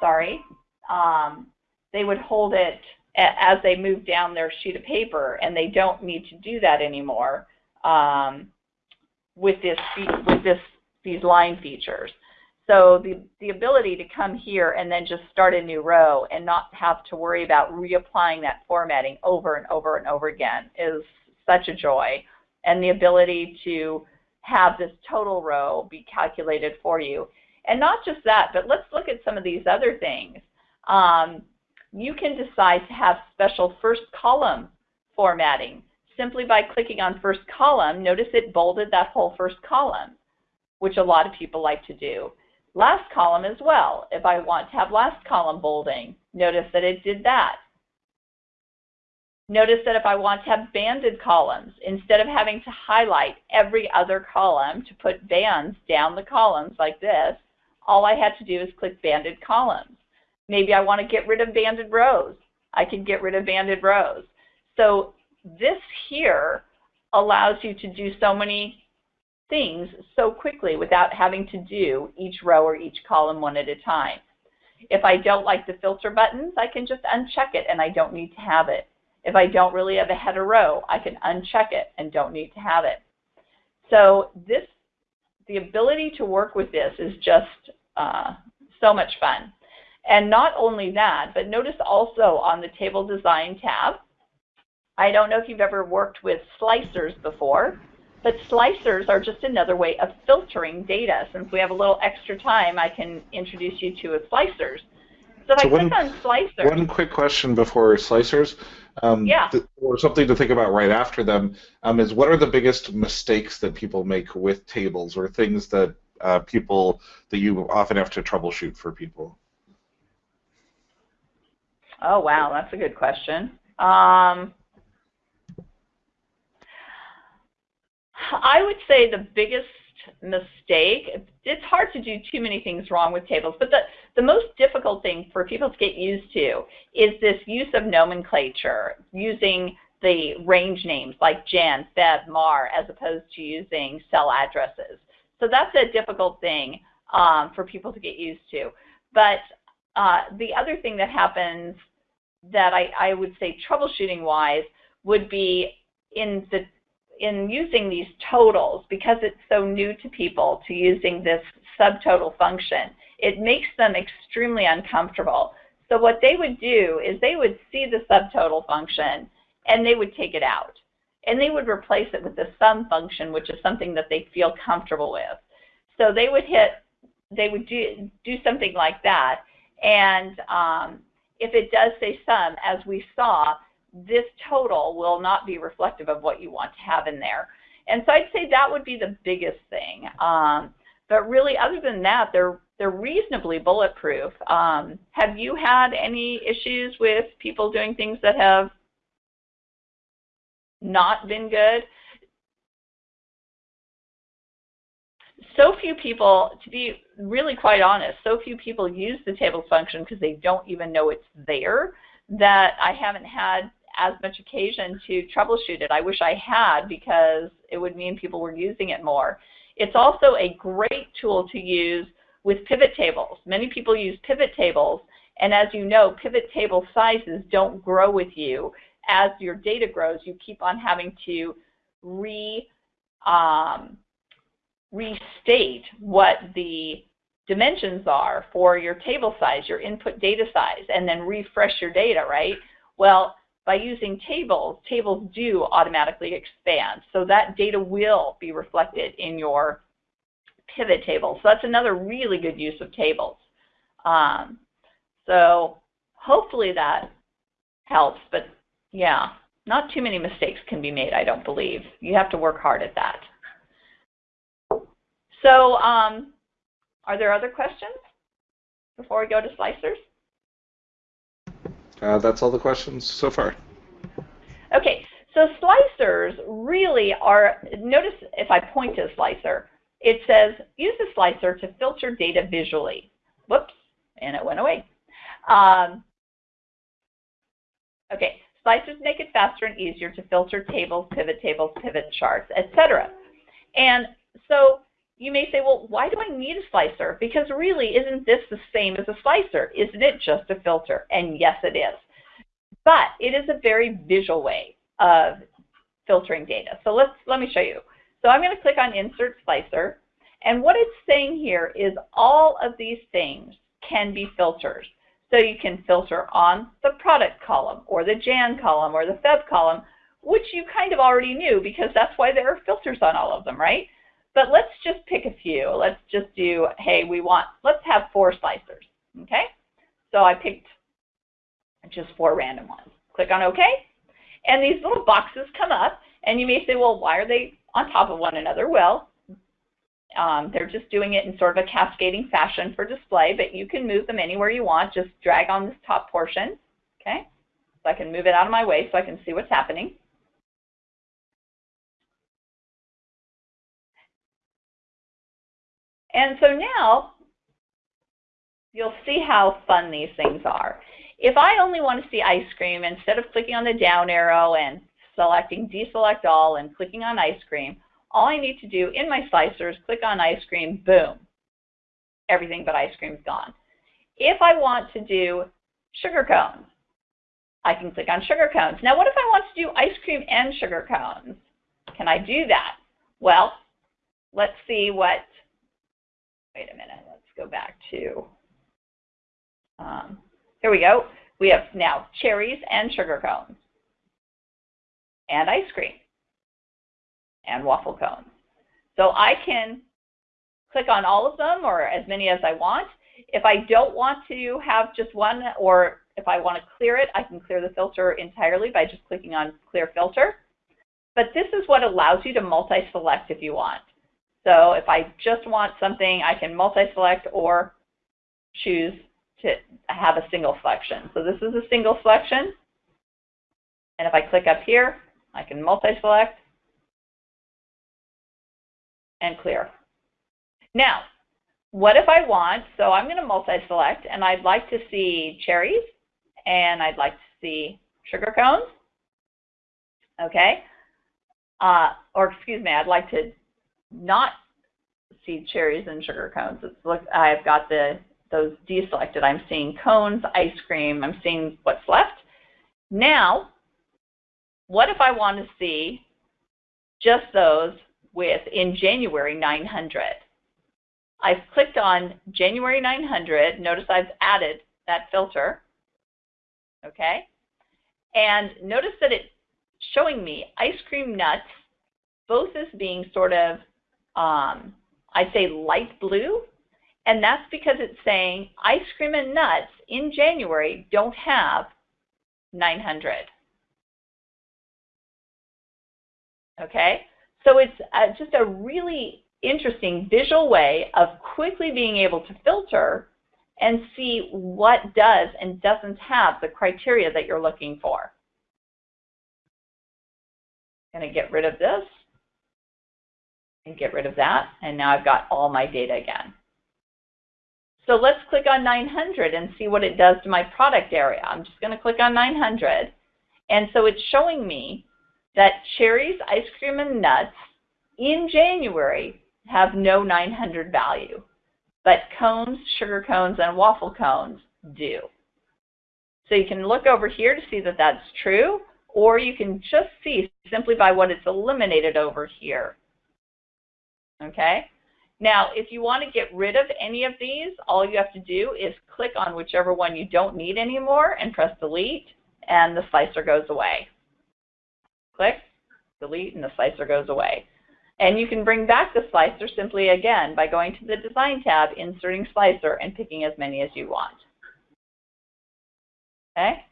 sorry, um, they would hold it as they move down their sheet of paper, and they don't need to do that anymore um, with this with this these line features. So the, the ability to come here and then just start a new row and not have to worry about reapplying that formatting over and over and over again is such a joy. And the ability to have this total row be calculated for you. And not just that, but let's look at some of these other things. Um, you can decide to have special first column formatting. Simply by clicking on first column, notice it bolded that whole first column, which a lot of people like to do. Last column as well. If I want to have last column bolding, notice that it did that. Notice that if I want to have banded columns, instead of having to highlight every other column to put bands down the columns like this, all I had to do is click banded columns. Maybe I want to get rid of banded rows. I can get rid of banded rows. So this here allows you to do so many things so quickly without having to do each row or each column one at a time. If I don't like the filter buttons, I can just uncheck it and I don't need to have it. If I don't really have a header row, I can uncheck it and don't need to have it. So this, the ability to work with this is just uh, so much fun. And not only that, but notice also on the Table Design tab, I don't know if you've ever worked with slicers before, but slicers are just another way of filtering data. Since we have a little extra time, I can introduce you to a slicers. So if so I one, click on slicers. One quick question before slicers um, yeah. or something to think about right after them um, is what are the biggest mistakes that people make with tables or things that uh, people that you often have to troubleshoot for people? Oh wow, that's a good question. Um, I would say the biggest mistake, it's hard to do too many things wrong with tables, but the, the most difficult thing for people to get used to is this use of nomenclature, using the range names like Jan, Feb, Mar, as opposed to using cell addresses. So that's a difficult thing um, for people to get used to. But uh, the other thing that happens that I, I would say troubleshooting-wise would be in the in using these totals, because it's so new to people to using this subtotal function, it makes them extremely uncomfortable. So what they would do is they would see the subtotal function and they would take it out. And they would replace it with the sum function, which is something that they feel comfortable with. So they would hit, they would do, do something like that. And um, if it does say sum, as we saw, this total will not be reflective of what you want to have in there. And so I'd say that would be the biggest thing. Um, but really, other than that, they're they're reasonably bulletproof. Um, have you had any issues with people doing things that have not been good? So few people, to be really quite honest, so few people use the tables function because they don't even know it's there that I haven't had as much occasion to troubleshoot it. I wish I had because it would mean people were using it more. It's also a great tool to use with pivot tables. Many people use pivot tables, and as you know, pivot table sizes don't grow with you. As your data grows, you keep on having to re, um, restate what the dimensions are for your table size, your input data size, and then refresh your data, right? Well, by using tables, tables do automatically expand. So that data will be reflected in your pivot table. So that's another really good use of tables. Um, so hopefully that helps, but yeah, not too many mistakes can be made, I don't believe. You have to work hard at that. So um, are there other questions before we go to slicers? Uh, that's all the questions so far. Okay, so slicers really are, notice if I point to a slicer, it says use the slicer to filter data visually. Whoops, and it went away. Um, okay, slicers make it faster and easier to filter tables, pivot tables, pivot charts, etc. And so you may say, well, why do I need a slicer? Because really, isn't this the same as a slicer? Isn't it just a filter? And yes, it is. But it is a very visual way of filtering data. So let's let me show you. So I'm going to click on Insert Slicer. And what it's saying here is all of these things can be filters. So you can filter on the product column or the Jan column or the Feb column, which you kind of already knew because that's why there are filters on all of them, right? But let's just pick a few. Let's just do, hey, we want, let's have four slicers, okay? So I picked just four random ones. Click on OK. And these little boxes come up, and you may say, well, why are they on top of one another? Well, um, they're just doing it in sort of a cascading fashion for display, but you can move them anywhere you want. Just drag on this top portion, okay? So I can move it out of my way so I can see what's happening. And so now you'll see how fun these things are. If I only want to see ice cream, instead of clicking on the down arrow and selecting deselect all and clicking on ice cream, all I need to do in my slicer is click on ice cream, boom. Everything but ice cream is gone. If I want to do sugar cones, I can click on sugar cones. Now what if I want to do ice cream and sugar cones? Can I do that? Well, let's see what wait a minute, let's go back to, um, here we go. We have now cherries and sugar cones and ice cream and waffle cones. So I can click on all of them or as many as I want. If I don't want to have just one or if I want to clear it, I can clear the filter entirely by just clicking on clear filter. But this is what allows you to multi-select if you want. So if I just want something, I can multi-select or choose to have a single selection. So this is a single selection. And if I click up here, I can multi-select and clear. Now, what if I want, so I'm going to multi-select, and I'd like to see cherries, and I'd like to see sugar cones, okay? Uh, or excuse me, I'd like to not see cherries and sugar cones. It's look, I've got the those deselected. I'm seeing cones, ice cream. I'm seeing what's left. Now, what if I want to see just those with in January 900? I've clicked on January 900. Notice I've added that filter. Okay? And notice that it's showing me ice cream nuts, both as being sort of um, I'd say light blue, and that's because it's saying ice cream and nuts in January don't have 900. Okay, so it's uh, just a really interesting visual way of quickly being able to filter and see what does and doesn't have the criteria that you're looking for. Going to get rid of this and get rid of that. And now I've got all my data again. So let's click on 900 and see what it does to my product area. I'm just going to click on 900. And so it's showing me that cherries, ice cream, and nuts in January have no 900 value. But cones, sugar cones, and waffle cones do. So you can look over here to see that that's true, or you can just see simply by what it's eliminated over here Okay? Now, if you want to get rid of any of these, all you have to do is click on whichever one you don't need anymore and press delete, and the slicer goes away. Click, delete, and the slicer goes away. And you can bring back the slicer simply again by going to the Design tab, inserting slicer, and picking as many as you want. Okay?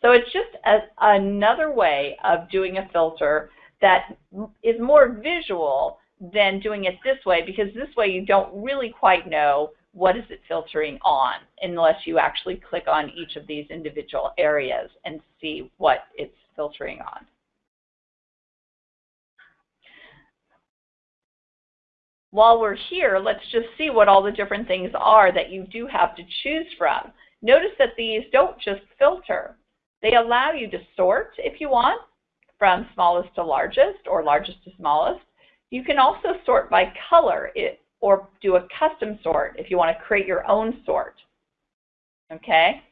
So it's just a, another way of doing a filter that is more visual than doing it this way because this way you don't really quite know what is it filtering on unless you actually click on each of these individual areas and see what it's filtering on. While we're here, let's just see what all the different things are that you do have to choose from. Notice that these don't just filter. They allow you to sort if you want from smallest to largest or largest to smallest. You can also sort by color or do a custom sort if you want to create your own sort. Okay?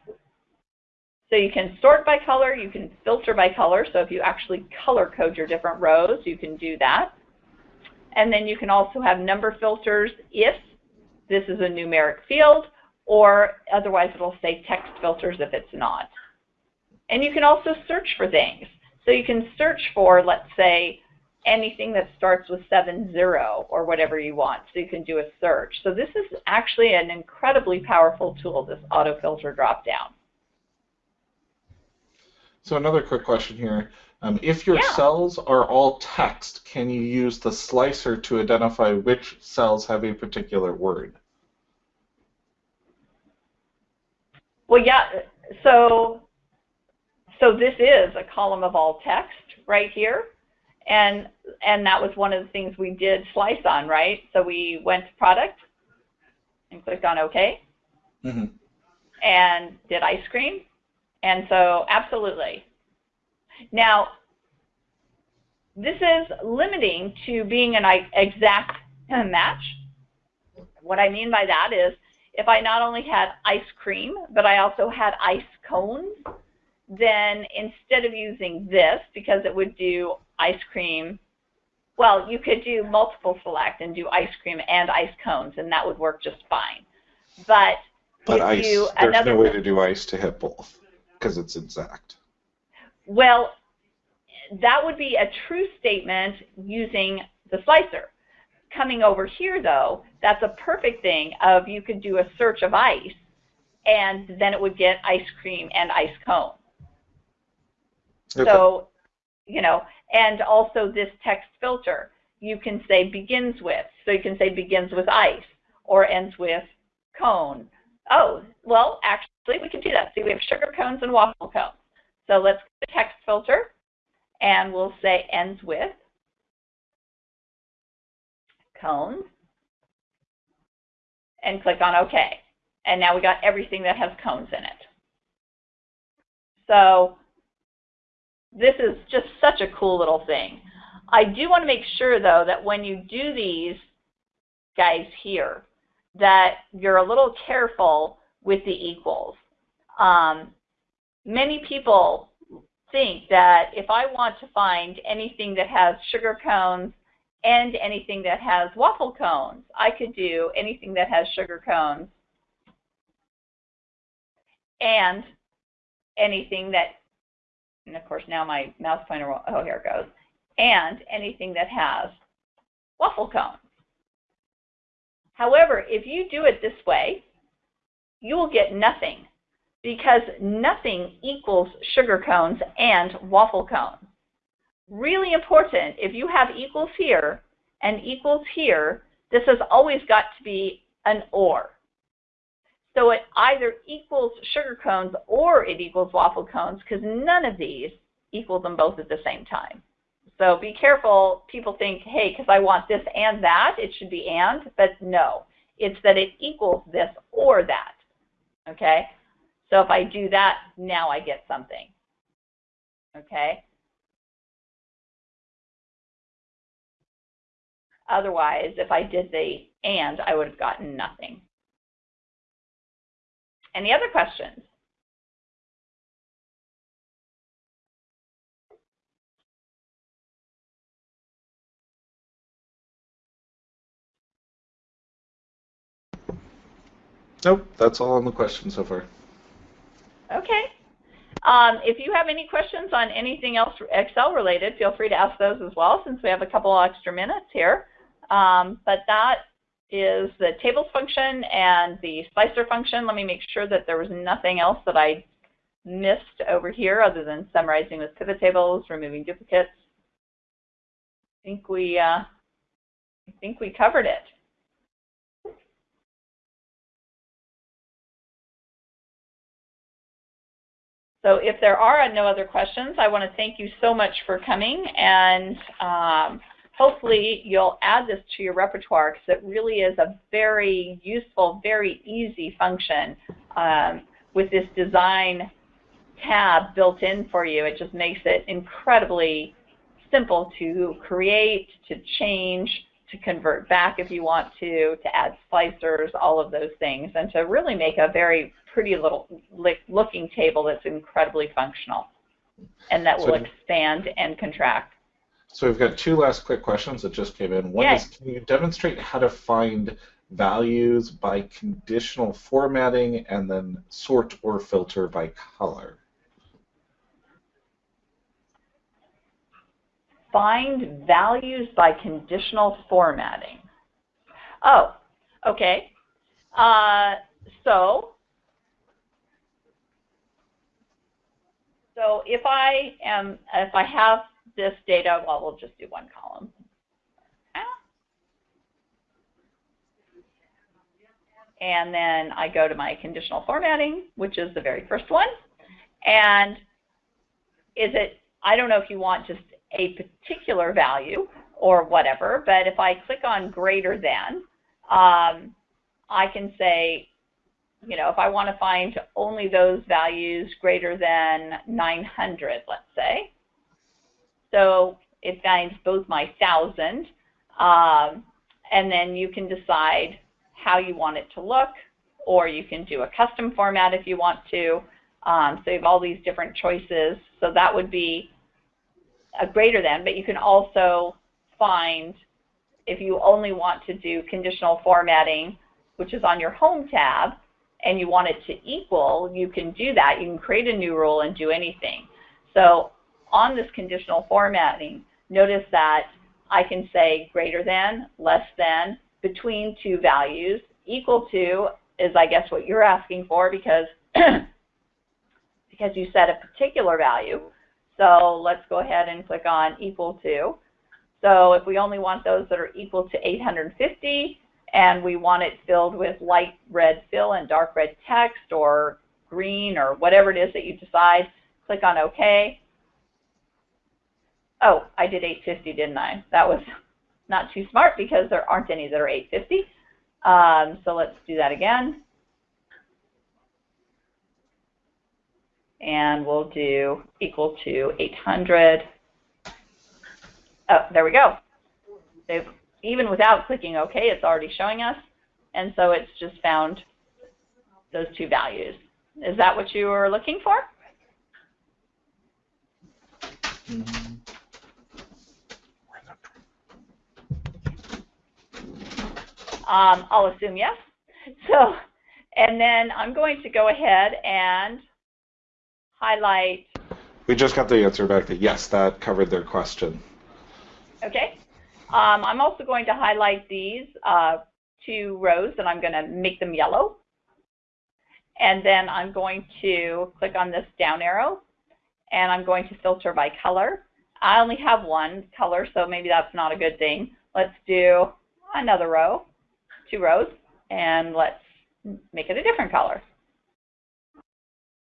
So you can sort by color, you can filter by color. So if you actually color code your different rows, you can do that. And then you can also have number filters if this is a numeric field, or otherwise it'll say text filters if it's not. And you can also search for things. So you can search for, let's say, anything that starts with 70 or whatever you want. So you can do a search. So this is actually an incredibly powerful tool, this auto filter dropdown. So another quick question here. Um, if your yeah. cells are all text, can you use the slicer to identify which cells have a particular word? Well, yeah. So, so this is a column of all text right here and and that was one of the things we did slice on, right? So we went to product and clicked on OK, mm-hmm. and did ice cream, and so absolutely. Now, this is limiting to being an exact match. What I mean by that is if I not only had ice cream, but I also had ice cones, then instead of using this, because it would do ice cream, well, you could do multiple select and do ice cream and ice cones, and that would work just fine. But, but ice, you, there's another, no way to do ice to hit both because it's exact. Well, that would be a true statement using the slicer. Coming over here, though, that's a perfect thing of you could do a search of ice, and then it would get ice cream and ice cone. Okay. So, you know, and also this text filter, you can say begins with. So you can say begins with ice or ends with cone. Oh, well, actually, we can do that. See, we have sugar cones and waffle cones. So let's get the text filter, and we'll say ends with cones, and click on OK. And now we got everything that has cones in it. So this is just such a cool little thing. I do want to make sure, though, that when you do these guys here, that you're a little careful with the equals. Um, many people think that if I want to find anything that has sugar cones and anything that has waffle cones, I could do anything that has sugar cones and anything that and of course now my mouse pointer, will, oh, here it goes, and anything that has waffle cones. However, if you do it this way, you will get nothing because nothing equals sugar cones and waffle cones. Really important, if you have equals here and equals here, this has always got to be an OR. So it either equals sugar cones or it equals waffle cones because none of these equal them both at the same time. So be careful. People think, hey, because I want this and that, it should be and, but no. It's that it equals this or that, okay? So if I do that, now I get something, okay? Otherwise, if I did the and, I would have gotten nothing. Any other questions? Nope, that's all on the questions so far. Okay. Um, if you have any questions on anything else Excel related, feel free to ask those as well since we have a couple of extra minutes here. Um, but that is the tables function and the slicer function. Let me make sure that there was nothing else that I missed over here other than summarizing with pivot tables, removing duplicates? I think we, uh, I think we covered it. So if there are no other questions, I want to thank you so much for coming and um, hopefully you'll add this to your repertoire because it really is a very useful, very easy function um, with this design tab built in for you. It just makes it incredibly simple to create, to change, to convert back if you want to, to add slicers, all of those things, and to really make a very pretty little looking table that's incredibly functional and that will so, expand and contract. So we've got two last quick questions that just came in. One Yay. is, can you demonstrate how to find values by conditional formatting and then sort or filter by color? Find values by conditional formatting. Oh, okay. Uh, so So if I am, if I have this data, well, we'll just do one column. And then I go to my conditional formatting, which is the very first one. And is it, I don't know if you want just a particular value or whatever, but if I click on greater than, um, I can say you know, if I want to find only those values greater than 900, let's say. So it finds both my 1,000, um, and then you can decide how you want it to look, or you can do a custom format if you want to. Um, so you have all these different choices. So that would be a greater than, but you can also find, if you only want to do conditional formatting, which is on your Home tab, and you want it to equal, you can do that. You can create a new rule and do anything. So on this conditional formatting, notice that I can say greater than, less than, between two values, equal to is I guess what you're asking for because because you set a particular value. So let's go ahead and click on equal to. So if we only want those that are equal to 850, and we want it filled with light red fill and dark red text or green or whatever it is that you decide. Click on OK. Oh, I did 850, didn't I? That was not too smart because there aren't any that are 850. Um, so let's do that again. And we'll do equal to 800. Oh, there we go. They've even without clicking OK, it's already showing us. And so it's just found those two values. Is that what you were looking for? Um, I'll assume yes. So, and then I'm going to go ahead and highlight. We just got the answer back that yes, that covered their question. Okay. Um, I'm also going to highlight these uh, two rows and I'm going to make them yellow. And then I'm going to click on this down arrow and I'm going to filter by color. I only have one color, so maybe that's not a good thing. Let's do another row, two rows, and let's make it a different color.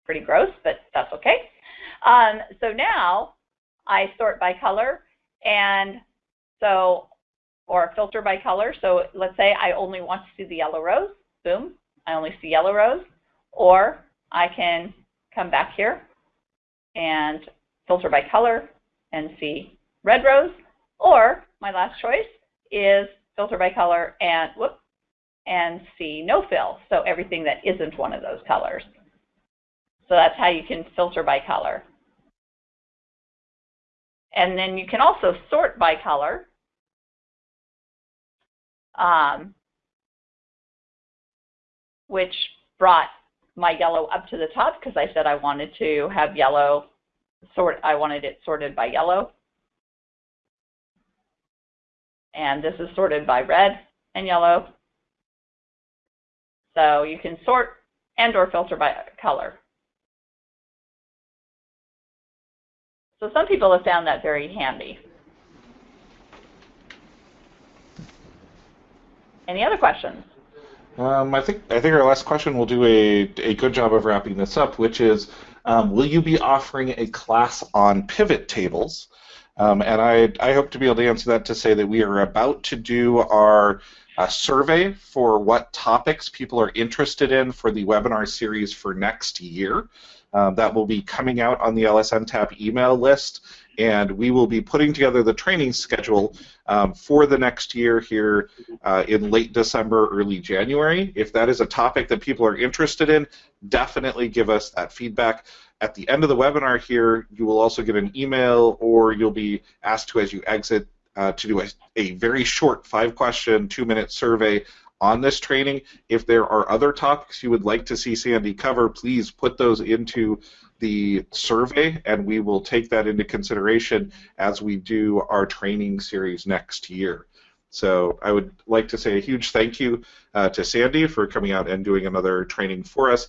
Pretty gross, but that's okay. Um, so now I sort by color, and so, or filter by color. So let's say I only want to see the yellow rows. Boom, I only see yellow rows. Or I can come back here and filter by color and see red rows. Or my last choice is filter by color and whoop, and see no fill. So everything that isn't one of those colors. So that's how you can filter by color. And then you can also sort by color um, which brought my yellow up to the top because I said I wanted to have yellow sort. I wanted it sorted by yellow. And this is sorted by red and yellow. So you can sort and or filter by color. So some people have found that very handy. Any other questions? Um, I think I think our last question will do a, a good job of wrapping this up, which is, um, will you be offering a class on pivot tables? Um, and I, I hope to be able to answer that to say that we are about to do our uh, survey for what topics people are interested in for the webinar series for next year. Um, that will be coming out on the LSM Tap email list, and we will be putting together the training schedule um, for the next year here uh, in late December, early January. If that is a topic that people are interested in, definitely give us that feedback. At the end of the webinar here, you will also get an email or you'll be asked to, as you exit, uh, to do a, a very short five-question, two-minute survey on this training. If there are other topics you would like to see Sandy cover, please put those into the survey and we will take that into consideration as we do our training series next year. So I would like to say a huge thank you uh, to Sandy for coming out and doing another training for us,